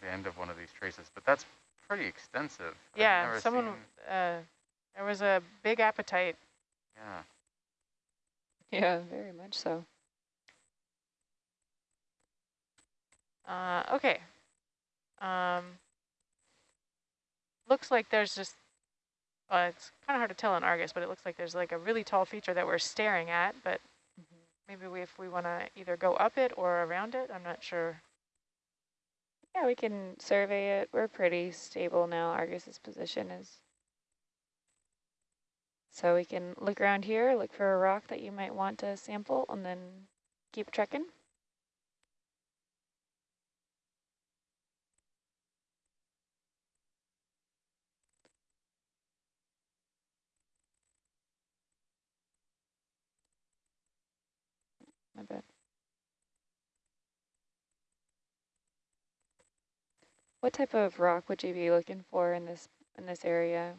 at the end of one of these traces, but that's pretty extensive. Yeah, someone, uh, there was a big appetite. yeah. Yeah, very much so. Uh, okay. Um, looks like there's just, uh, it's kind of hard to tell in Argus, but it looks like there's like a really tall feature that we're staring at, but maybe we, if we want to either go up it or around it, I'm not sure. Yeah, we can survey it. We're pretty stable now. Argus's position is. So we can look around here, look for a rock that you might want to sample, and then keep trekking. My bad. What type of rock would you be looking for in this in this area?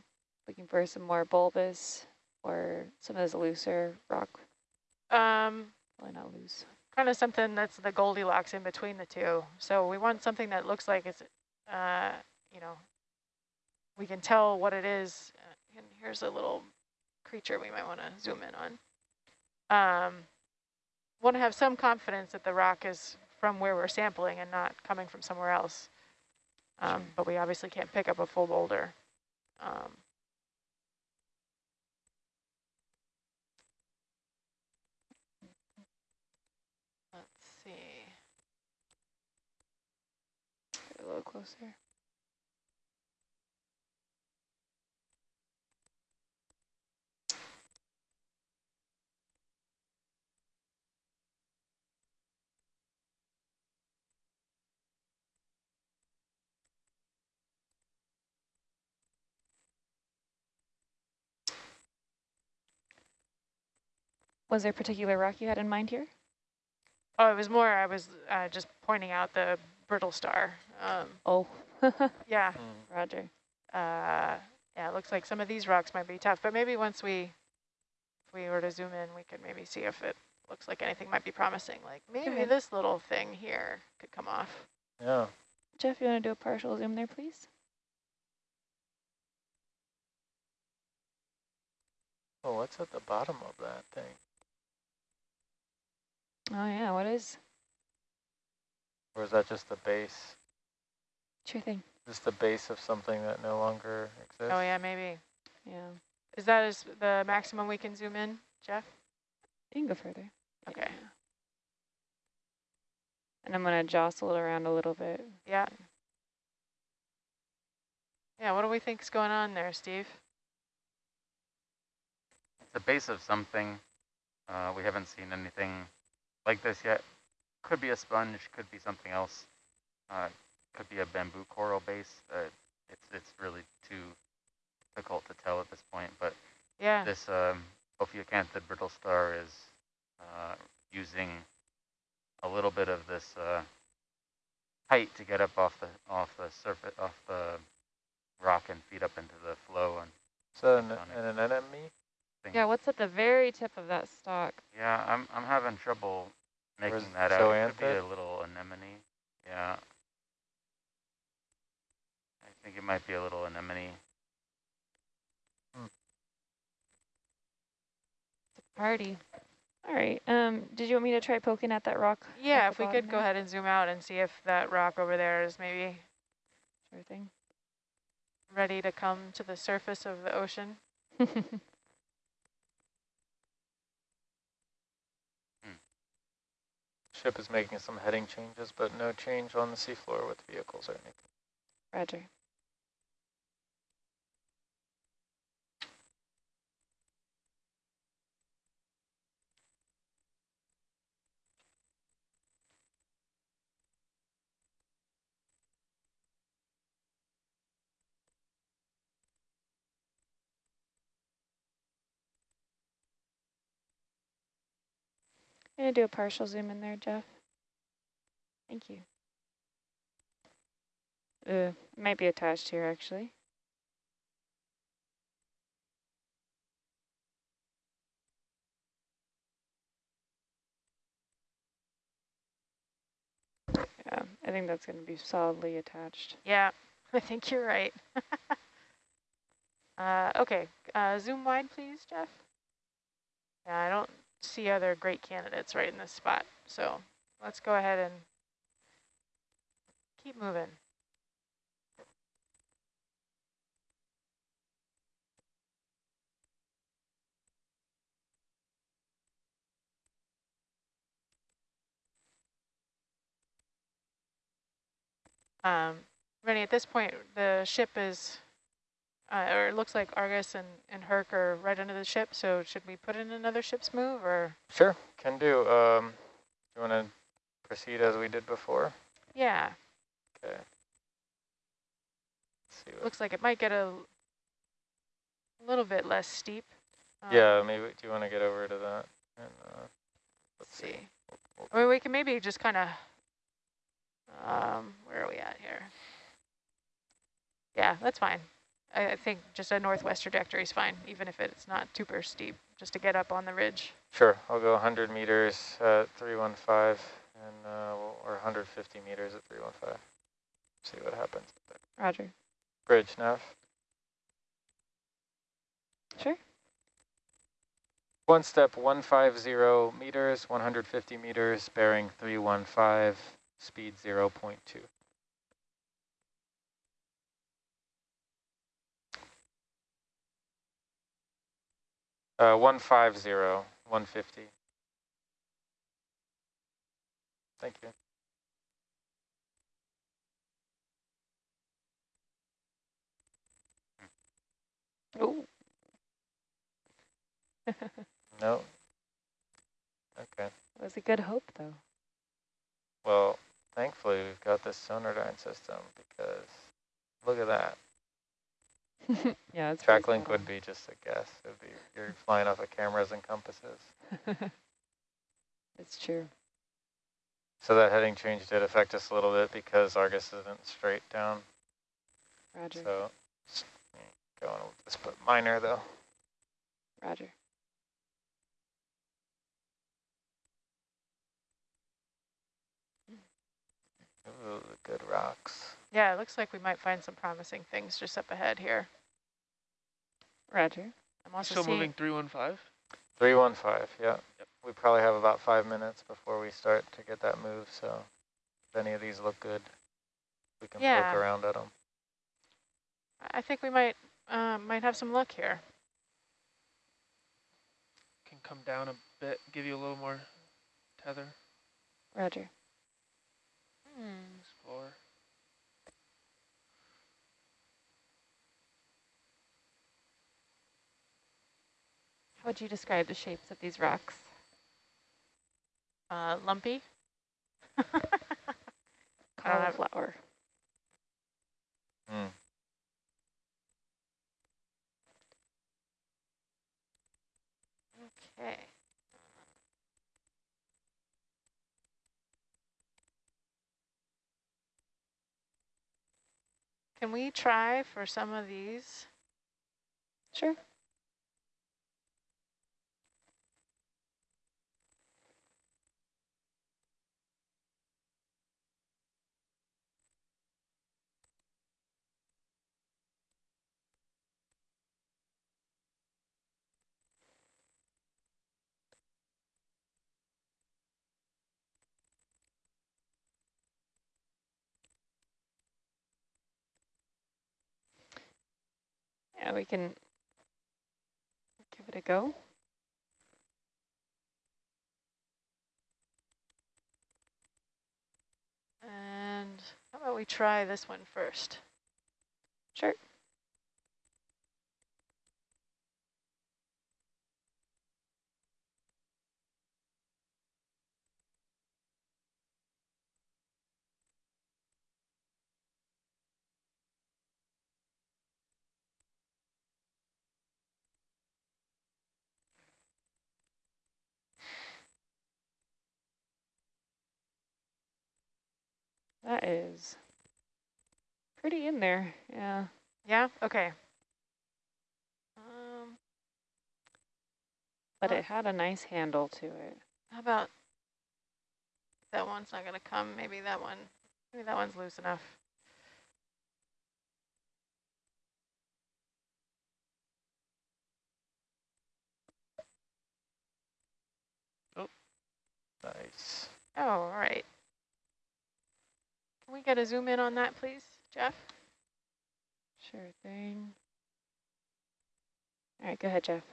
Looking for some more bulbous or some of this looser rock? Um, Probably not loose. kind of something that's the Goldilocks in between the two. So we want something that looks like it's, uh, you know, we can tell what it is. Uh, and here's a little creature we might want to zoom in on. Um, want to have some confidence that the rock is from where we're sampling and not coming from somewhere else. Um, but we obviously can't pick up a full boulder. Um, let's see. A little closer. Was there a particular rock you had in mind here? Oh, it was more, I was uh, just pointing out the brittle star. Um, Oh, yeah, Mm. Roger. uh, yeah, it looks like some of these rocks might be tough, but maybe once we, if we were to zoom in, we could maybe see if it looks like anything might be promising. Like maybe this little thing here could come off. Yeah. Jeff, you want to do a partial zoom there, please? Oh, what's at the bottom of that thing? Oh yeah, what is? Or is that just the base? Sure thing. Just the base of something that no longer exists? Oh yeah, maybe. Yeah, Is that is the maximum we can zoom in, Jeff? you can go further. Okay. Yeah. And I'm gonna jostle it around a little bit. Yeah. Yeah, what do we think's going on there, Steve? It's the base of something. Uh, we haven't seen anything like this yet. Could be a sponge, could be something else. Uh, could be a bamboo coral base. Uh, it's it's really too difficult to tell at this point. But Yeah. this um, Ophiacanthid brittle star is uh, using a little bit of this uh, height to get up off the off the surface off the rock and feed up into the flow and So that an, Sonic. an anemone? things. Yeah, what's at the very tip of that stalk? Yeah, I'm I'm having trouble making Where's that out. It could be a little anemone. Yeah. I think it might be a little anemone. Party. All right. Um, did you want me to try poking at that rock? Yeah, if we bottom could go ahead and zoom out and see if that rock over there is maybe Sure thing. ready to come to the surface of the ocean. Ship is making some heading changes, but no change on the seafloor with vehicles or anything. Roger. I'm gonna do a partial zoom in there, Jeff. Thank you. Uh, might be attached here actually. Yeah, I think that's going to be solidly attached. Yeah, I think you're right. uh, okay, uh, zoom wide, please, Jeff. Yeah, I don't see other great candidates right in this spot, so let's go ahead and keep moving. Um, Rennie, at this point, the ship is, uh, or it looks like Argus and, and Herc are right under the ship, so should we put in another ship's move, or? Sure, can do. Um, you want to proceed as we did before? Yeah, Okay. See looks like it might get a little bit less steep. yeah, Um, maybe, do you want to get over to that? And, uh, Let's see. I mean, we can maybe just kind of, um, where are we at here? Yeah, that's fine. I, I think just a northwest trajectory is fine, even if it's not super steep, just to get up on the ridge. Sure, I'll go 100 meters at 315 and uh, we'll- or 150 meters at 315. See what happens. Roger. Bridge, Nav. Sure. One step 150 meters, 150 meters, bearing 315, speed 0.2. Uh, 150, 150. Thank you. Oh, No. Okay. that was a good hope, though. Well, thankfully we've got this Sonardyne system because look at that. yeah, it's Track link would be just a guess. It'd be you're flying off of cameras and compasses. it's true. So that heading change did affect us a little bit because Argus isn't straight down. Roger. So going with this, but minor though. Roger. Ooh, good. Yeah, it looks like we might find some promising things just up ahead here. Roger. I'm also Still moving 315? 315, yeah. We probably have about five minutes before we start to get that move, so if any of these look good, we can Yeah. poke around at them. I think we might, uh, might have some luck here. Can come down a bit, give you a little more tether. Roger. Explore. How would you describe the shapes of these rocks? Uh, lumpy. I don't have- Cauliflower. Hmm. Okay. Can we try for some of these? Sure. Yeah, we can give it a go. And how about we try this one first? Sure. That is pretty in there, yeah. Yeah, okay. Um, But Uh, it had a nice handle to it. how about that one's not gonna come, maybe that one. Maybe that one's loose enough. Oh. Nice. Oh, all right. Can we get a zoom in on that, please, Jeff? Sure thing. All right, go ahead, Jeff.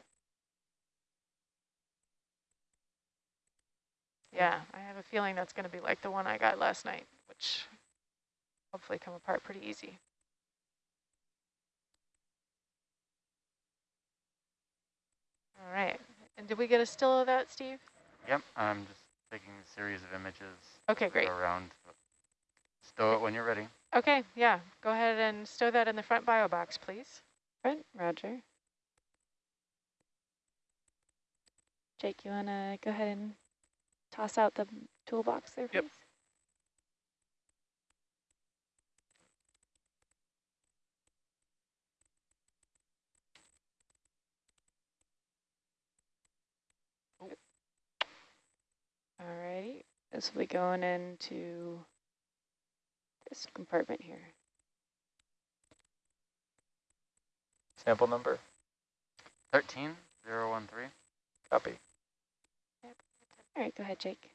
Yeah, I have a feeling that's going to be like the one I got last night, which hopefully come apart pretty easy. All right. And did we get a still of that, Steve? Yep, I'm just taking a series of images Okay, great. around. Stow it when you're ready. Okay, yeah. Go ahead and stow that in the front bio box, please. Front, Roger. Jake, you want to go ahead and toss out the toolbox there, please? Yep. All righty. This will be going into this compartment here. Sample number, 13013. copy. Yep. All right, go ahead, Jake.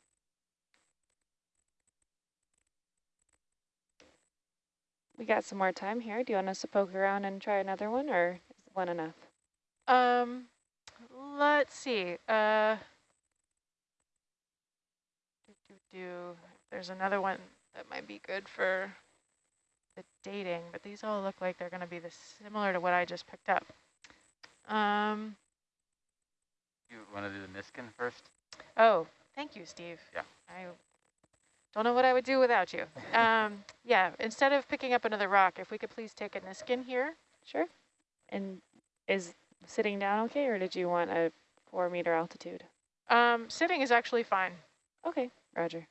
We got some more time here. Do you want us to poke around and try another one, or is one enough? Um, let's see. Uh, do, do, do. There's another one that might be good for the dating, but these all look like they're going to be the similar to what I just picked up. Um, You want to do the Niskin first? oh, thank you, Steve. Yeah. I don't know what I would do without you. Um, yeah, instead of picking up another rock, if we could please take a Niskin here. Sure. And is sitting down okay, or did you want a four meter altitude? Um, sitting is actually fine. Okay, Roger.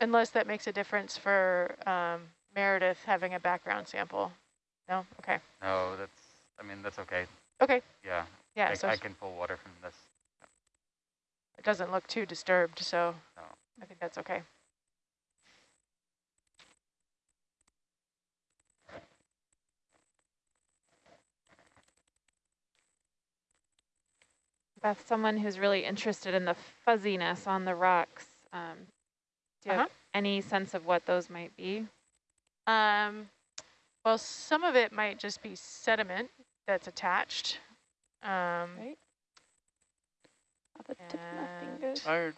Unless that makes a difference for um, Meredith having a background sample. No? Okay. No, that's, I mean, that's okay. Okay. Yeah, Yeah, I, so I can pull water from this. it doesn't look too disturbed, so No. I think that's okay. Beth, someone who's really interested in the fuzziness on the rocks. Um, do you Uh-huh. have any sense of what those might be? Um, well, some of it might just be sediment that's attached. Um, Right. Off the tip of my fingers. Fired.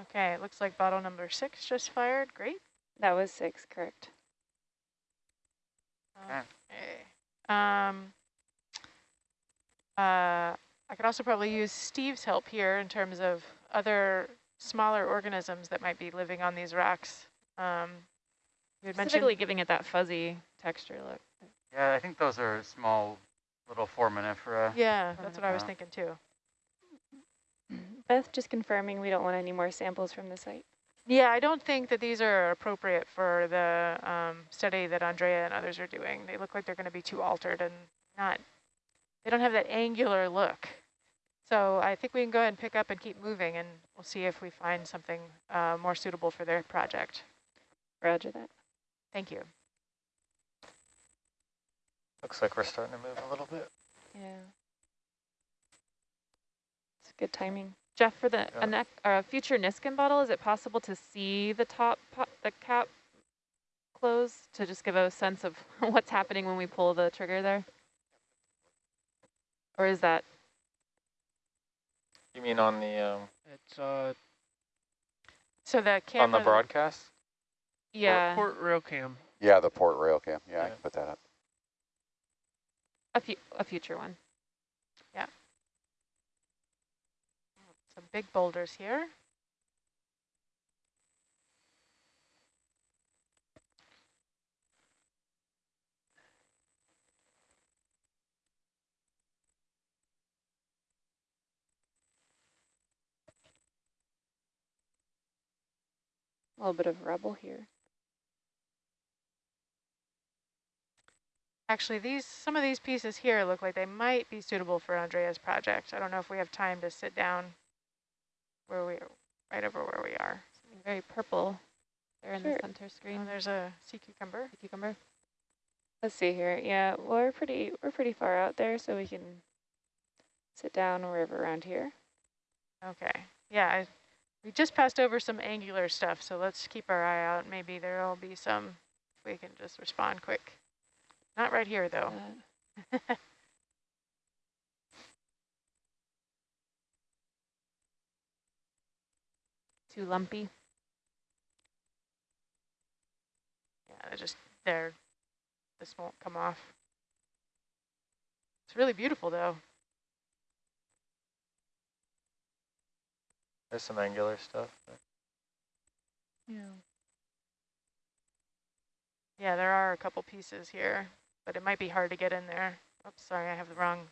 okay, it looks like bottle number six just fired. Great. That was six, correct. Okay. Okay. Um, uh, I could also probably use Steve's help here in terms of other smaller organisms that might be living on these rocks. Um, you had Specifically giving it that fuzzy texture look. Yeah, I think those are small little foraminifera. yeah, that's what I was Uh, thinking too. Beth, just confirming we don't want any more samples from the site. Yeah, I don't think that these are appropriate for the um, study that Andrea and others are doing. They look like they're going to be too altered and not, they don't have that angular look. So I think we can go ahead and pick up and keep moving and we'll see if we find something uh, more suitable for their project. Roger that. Thank you. Looks like we're starting to move a little bit. Yeah. It's good timing. Jeff, for the Yeah. a neck or future Niskin bottle, is it possible to see the top po the cap close to just give a sense of what's happening when we pull the trigger there? Or is that You mean on the, um, It's uh So the camera. on the broadcast? yeah port rail cam. Yeah, the port rail cam. Yeah, I Yeah. can put that up. a fu a future one? Yeah. Some big boulders here. A little bit of rubble here. Actually, these some of these pieces here look like they might be suitable for Andrea's project. I don't know if we have time to sit down where we are, right over where we are. Something very purple there in enter Oh, screen. there's a sea cucumber. Cucumber. Let's see here. Yeah, well, we're pretty we're pretty far out there, so we can sit down wherever around here. Okay. Yeah, I, we just passed over some angular stuff, so let's keep our eye out. Maybe there'll be some, we can just respond quick. Not right here, though. Uh, Too lumpy. Yeah, they're just there. This won't come off. It's really beautiful, though. There's some angular stuff. there. yeah. Yeah, there are a couple pieces here, but it might be hard to get in there. Oops, sorry, I have the wrong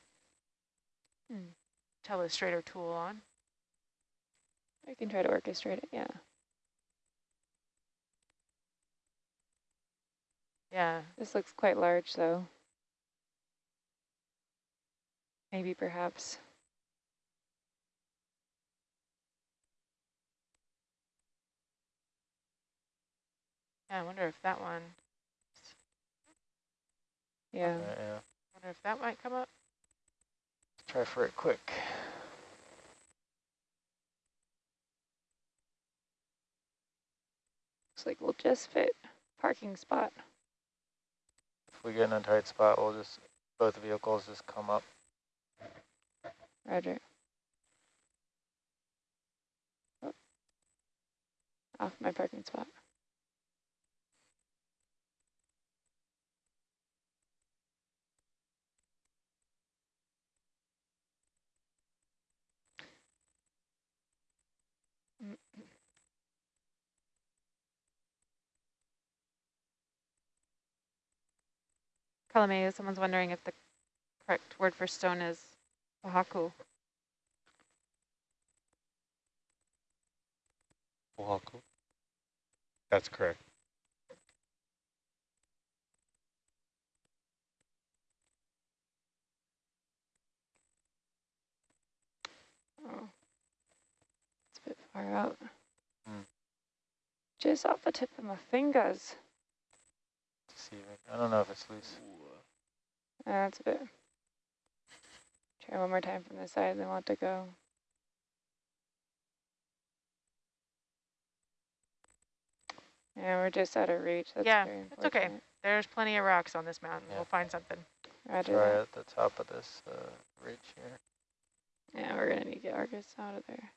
Hmm. telestrator tool on. I can try to orchestrate it. Yeah. Yeah, This looks quite large, though. Maybe, perhaps. Yeah, I wonder if that one, Yeah. Yeah, yeah. wonder if that might come up. Try for it quick. Looks like we'll just fit parking spot. If we get in a tight spot, we'll just, both vehicles just come up. Roger. Oh. Off my parking spot. Kalameo, someone's wondering if the correct word for stone is oahu. Oahu. That's correct. Oh. It's a bit far out. Hmm. Just off the tip of my fingers. Deceiving. I don't know if it's loose. That's a bit. Try one more time from this side, then we'll have to go. Yeah, we're just out of reach. That's Yeah, it's okay. There's plenty of rocks on this mountain. Yeah. We'll find something. Roger Try at the top of this uh, ridge here. Yeah, we're gonna need to get Argus out of there.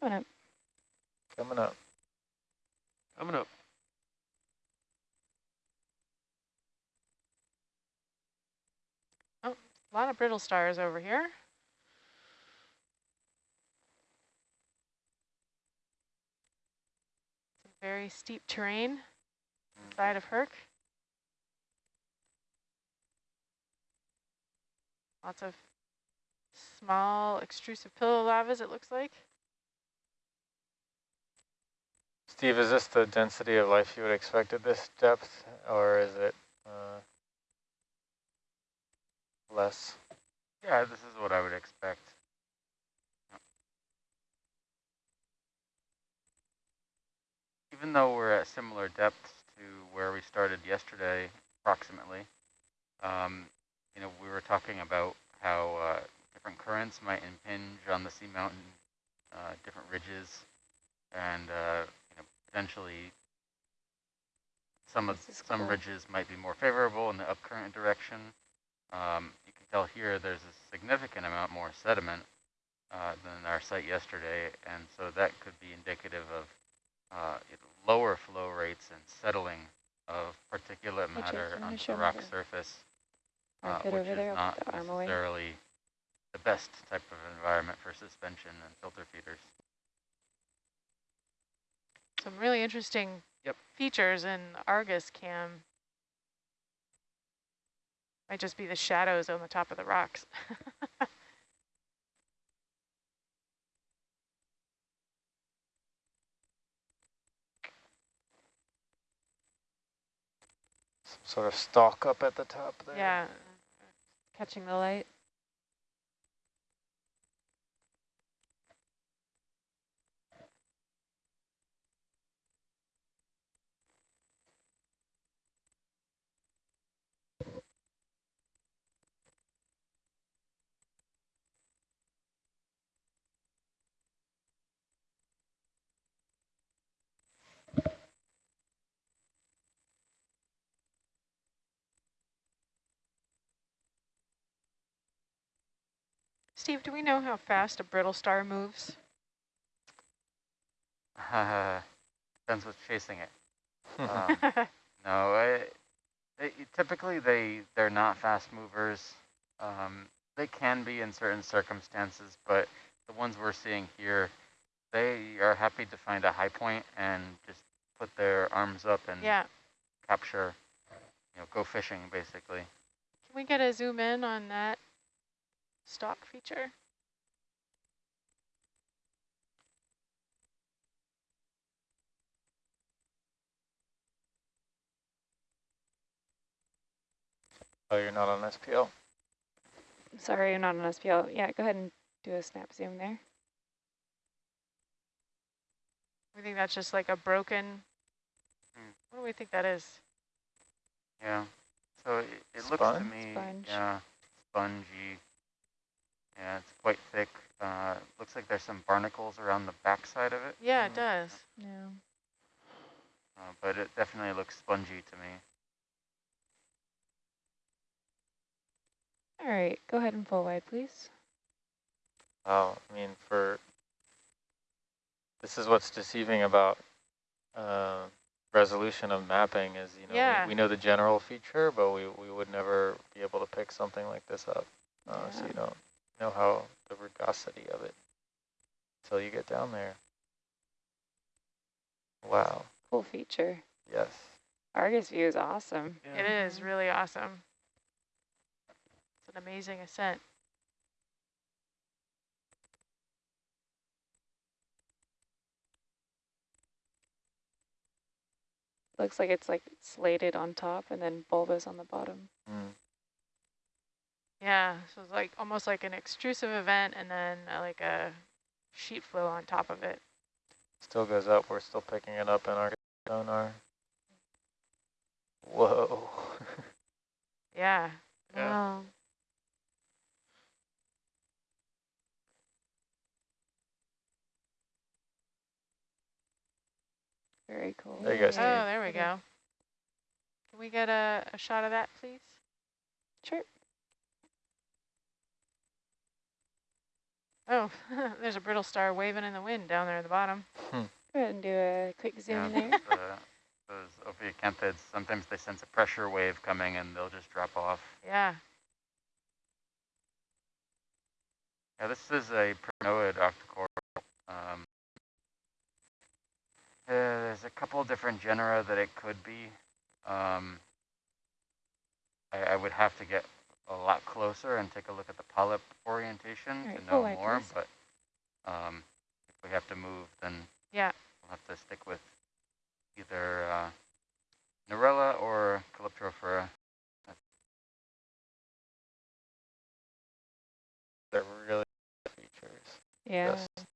Coming up. Coming up. Coming up. Oh, A lot of brittle stars over here. Very steep terrain side of Herc. Lots of small extrusive pillow lavas, it looks like. Steve, is this the density of life you would expect at this depth, or is it uh, less? Yeah, this is what I would expect. Even though we're at similar depths to where we started yesterday, approximately, um, you know, we were talking about how uh, different currents might impinge on the seamountain, uh, different ridges, and uh, potentially some of some cool. ridges might be more favorable in the upcurrent direction. Um, you can tell here there's a significant amount more sediment uh, than our site yesterday, and so that could be indicative of uh, lower flow rates and settling of particulate matter onto the rock surface, uh, which is there, not the arm away. necessarily the best type of environment for suspension and filter feeders some really interesting yep. features in Argus cam. Might just be the shadows on the top of the rocks. sort of stalk up at the top there. Yeah, catching the light. Steve, do we know how fast a brittle star moves? Uh, Depends what's chasing it. Um, no, I, they, typically they they're not fast movers. Um, they can be in certain circumstances, but the ones we're seeing here, they are happy to find a high point and just put their arms up and yeah. capture, you know, go fishing basically. Can we get a zoom in on that stock feature? oh, you're not on SPL. Sorry, you're not on SPL. Yeah, go ahead and do a snap zoom there. We think that's just like a broken, Hmm. what do we think that is? Yeah. So it, it looks to Sponge? me, Sponge. yeah, spongy. Yeah, it's quite thick. Uh, looks like there's some barnacles around the backside of it. Yeah, it Mm. does. Yeah. Uh, but it definitely looks spongy to me. All right, go ahead and full wide, please. Oh, I mean, for this is what's deceiving about uh, resolution of mapping is, you know, Yeah. we, we know the general feature, but we, we would never be able to pick something like this up. Uh, So you don't know how the rugosity of it until you get down there. Wow. Cool feature. Yes. Argus view is awesome. Yeah. It is really awesome. It's an amazing ascent. Looks like it's like slated on top and then bulbous on the bottom. Mm. Yeah, so it's like almost like an extrusive event and then uh, like a sheet flow on top of it. Still goes up. We're still picking it up in our sonar. Whoa. Yeah. Yeah. Wow. Very cool. There you go, Oh, there we go. Can we get a, a shot of that, please? Sure. Oh, there's a brittle star waving in the wind down there at the bottom. Go ahead and do a quick zoom Yeah, there. the, those ophiacanthids, sometimes they sense a pressure wave coming and they'll just drop off. Yeah. Yeah, this is a primnoid octocoral. Um, uh, there's a couple different genera that it could be. Um, I, I would have to get a lot closer and take a look at the polyp orientation Alright, to know wide, more, but um, if we have to move, then Yeah. we'll have to stick with either uh, Narella or Calyptrophora. They're really features. Yeah. Just